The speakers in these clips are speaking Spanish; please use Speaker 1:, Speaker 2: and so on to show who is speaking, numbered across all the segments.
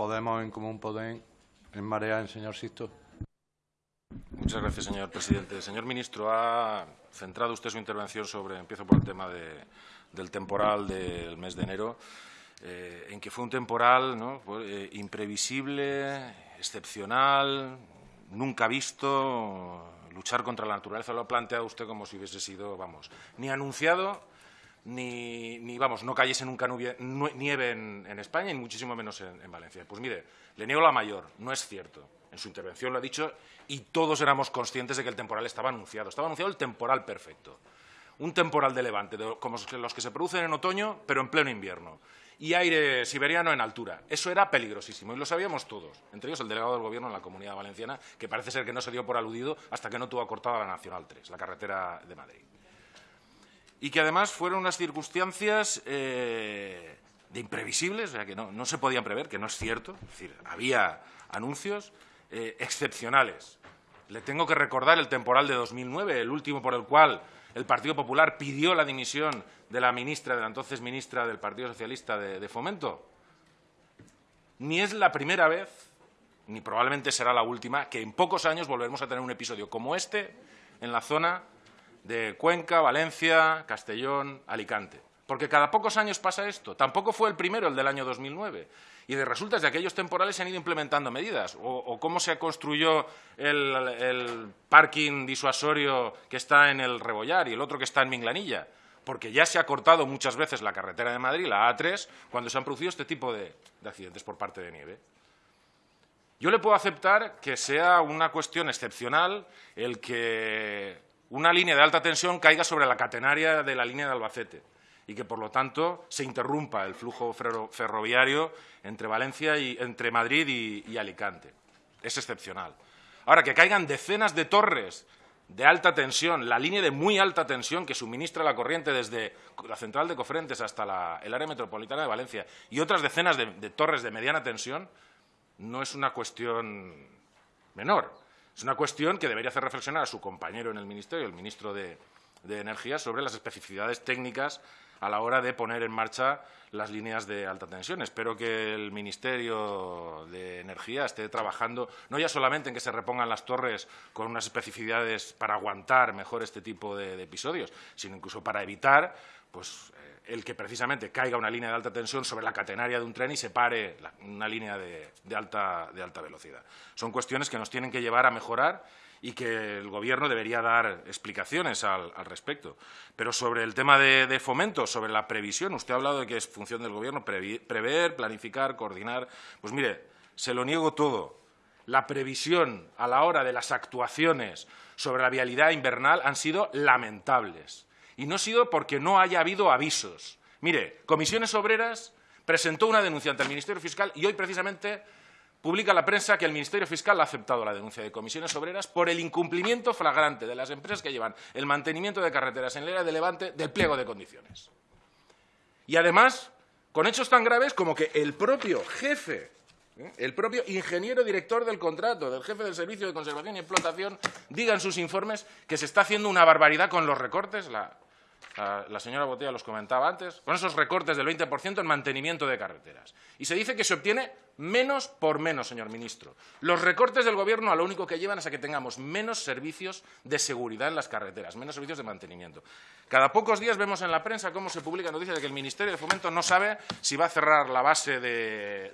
Speaker 1: Podemos en Común Podem, en Marea, en señor Sisto.
Speaker 2: Muchas gracias, señor presidente. Señor ministro, ha centrado usted su intervención sobre, empiezo por el tema del temporal del mes de enero, eh, en que fue un temporal eh, imprevisible, excepcional, nunca visto, luchar contra la naturaleza. Lo ha planteado usted como si hubiese sido, vamos, ni anunciado ni, vamos, no cayese nunca nieve en, España, y muchísimo menos en, Valencia. Pues mire, le niego la mayor, no es cierto. En su intervención lo ha dicho y todos éramos conscientes de que el temporal estaba anunciado. Estaba anunciado el temporal perfecto. Un temporal de levante, como los que se producen en otoño, pero en pleno invierno. Y aire siberiano en altura. Eso era peligrosísimo y lo sabíamos todos, entre ellos el delegado del Gobierno en la Comunidad Valenciana, que parece ser que no se dio por aludido hasta que no tuvo acortada la Nacional 3, la carretera de Madrid y que además fueron unas circunstancias eh, de imprevisibles, o sea, que no, se podían prever, que no es cierto. Es decir, había anuncios eh, excepcionales. Le tengo que recordar el temporal de 2009, el último por el cual el Partido Popular pidió la dimisión de la ministra, de la entonces ministra del Partido Socialista de Fomento. Ni es la primera vez, ni probablemente será la última, que en pocos años volveremos a tener un episodio como este en la zona de Cuenca, Valencia, Castellón, Alicante. Porque cada pocos años pasa esto. Tampoco fue el primero, el del año 2009. Y de resultas de aquellos temporales se han ido implementando medidas. O, cómo se construyó el, parking disuasorio que está en el Rebollar y el otro que está en Minglanilla. Porque ya se ha cortado muchas veces la carretera de Madrid, la A3, cuando se han producido este tipo de accidentes por parte de nieve. Yo le puedo aceptar que sea una cuestión excepcional el que una línea de alta tensión caiga sobre la catenaria de la línea de Albacete y que, por lo tanto, se interrumpa el flujo ferroviario entre, Valencia y, entre Madrid y, Alicante. Es excepcional. Ahora, que caigan decenas de torres de alta tensión, la línea de muy alta tensión que suministra la corriente desde la central de Cofrentes hasta el área metropolitana de Valencia y otras decenas de torres de mediana tensión, no es una cuestión menor. Es una cuestión que debería hacer reflexionar a su compañero en el Ministerio, el ministro de, Energía, sobre las especificidades técnicas a la hora de poner en marcha las líneas de alta tensión. Espero que el Ministerio de Energía esté trabajando no ya solamente en que se repongan las torres con unas especificidades para aguantar mejor este tipo de, episodios, sino incluso para evitar pues, eh, el que precisamente caiga una línea de alta tensión sobre la catenaria de un tren y se pare una línea de, alta, velocidad. Son cuestiones que nos tienen que llevar a mejorar y que el Gobierno debería dar explicaciones al, respecto. Pero sobre el tema de, fomento, sobre la previsión, usted ha hablado de que es función del Gobierno prever, planificar, coordinar. Pues mire, se lo niego todo. La previsión a la hora de las actuaciones sobre la vialidad invernal han sido lamentables. Y no ha sido porque no haya habido avisos. Mire, Comisiones Obreras presentó una denuncia ante el Ministerio Fiscal y hoy precisamente publica la prensa que el Ministerio Fiscal ha aceptado la denuncia de comisiones obreras por el incumplimiento flagrante de las empresas que llevan el mantenimiento de carreteras en la era de Levante del pliego de condiciones. Y además, con hechos tan graves como que el propio jefe, ¿eh? el propio ingeniero director del contrato, del jefe del Servicio de Conservación y Explotación, diga en sus informes que se está haciendo una barbaridad con los recortes, la, la señora Botella los comentaba antes, con esos recortes del 20% en mantenimiento de carreteras. Y se dice que se obtiene menos por menos, señor ministro. Los recortes del Gobierno a lo único que llevan es a que tengamos menos servicios de seguridad en las carreteras, menos servicios de mantenimiento. Cada pocos días vemos en la prensa cómo se publica noticias de que el Ministerio de Fomento no sabe si va a cerrar la base del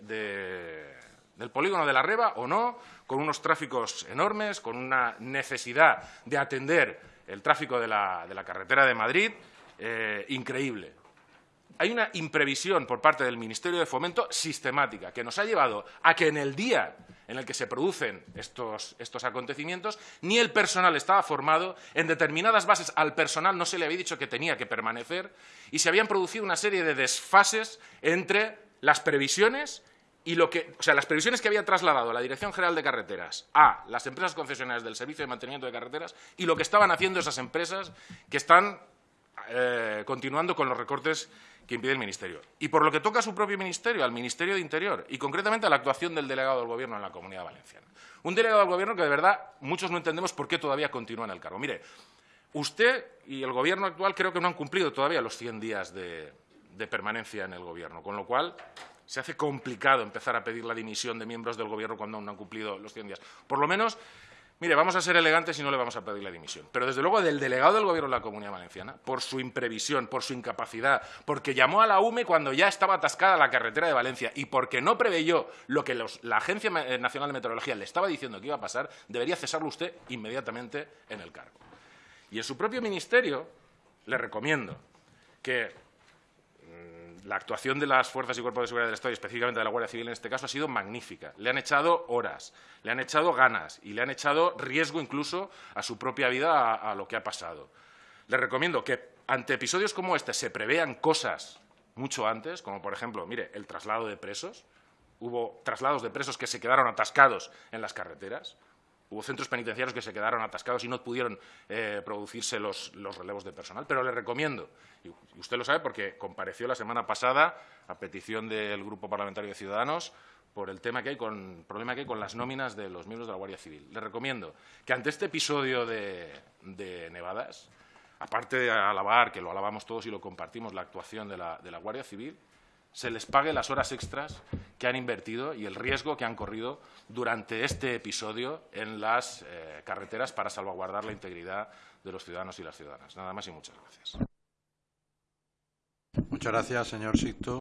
Speaker 2: polígono de la Reba o no, con unos tráficos enormes, con una necesidad de atender el tráfico de la carretera de Madrid eh, increíble. Hay una imprevisión por parte del Ministerio de Fomento sistemática que nos ha llevado a que en el día en el que se producen estos, estos, acontecimientos, ni el personal estaba formado, en determinadas bases al personal no se le había dicho que tenía que permanecer y se habían producido una serie de desfases entre las previsiones y lo que, o sea, las previsiones que había trasladado la Dirección General de Carreteras a las empresas concesionarias del Servicio de Mantenimiento de Carreteras y lo que estaban haciendo esas empresas que están eh, continuando con los recortes que impide el Ministerio. Y por lo que toca a su propio Ministerio, al Ministerio de Interior, y concretamente a la actuación del delegado del Gobierno en la Comunidad Valenciana. Un delegado del Gobierno que, de verdad, muchos no entendemos por qué todavía continúa en el cargo. Mire, usted y el Gobierno actual creo que no han cumplido todavía los 100 días de, permanencia en el Gobierno, con lo cual se hace complicado empezar a pedir la dimisión de miembros del Gobierno cuando aún no han cumplido los 100 días. Por lo menos, mire, vamos a ser elegantes y no le vamos a pedir la dimisión. Pero, desde luego, del delegado del Gobierno de la Comunidad Valenciana, por su imprevisión, por su incapacidad, porque llamó a la UME cuando ya estaba atascada la carretera de Valencia y porque no preveyó lo que la Agencia eh, Nacional de Meteorología le estaba diciendo que iba a pasar, debería cesarlo usted inmediatamente en el cargo. Y en su propio ministerio le recomiendo que la actuación de las fuerzas y cuerpos de seguridad del Estado, y específicamente de la Guardia Civil en este caso, ha sido magnífica. Le han echado horas, le han echado ganas y le han echado riesgo incluso a su propia vida a, a lo que ha pasado. Le recomiendo que ante episodios como este se prevean cosas mucho antes, como por ejemplo, mire, el traslado de presos. Hubo traslados de presos que se quedaron atascados en las carreteras. Hubo centros penitenciarios que se quedaron atascados y no pudieron eh, producirse los, relevos de personal. Pero le recomiendo, y usted lo sabe porque compareció la semana pasada a petición del Grupo Parlamentario de Ciudadanos por el tema que hay con, problema que hay con las nóminas de los miembros de la Guardia Civil. Le recomiendo que ante este episodio de, de Nevadas, aparte de alabar, que lo alabamos todos y lo compartimos, la actuación de la, de la Guardia Civil, se les pague las horas extras que han invertido y el riesgo que han corrido durante este episodio en las eh, carreteras para salvaguardar la integridad de los ciudadanos y las ciudadanas. Nada más y muchas gracias.
Speaker 1: Muchas gracias, señor.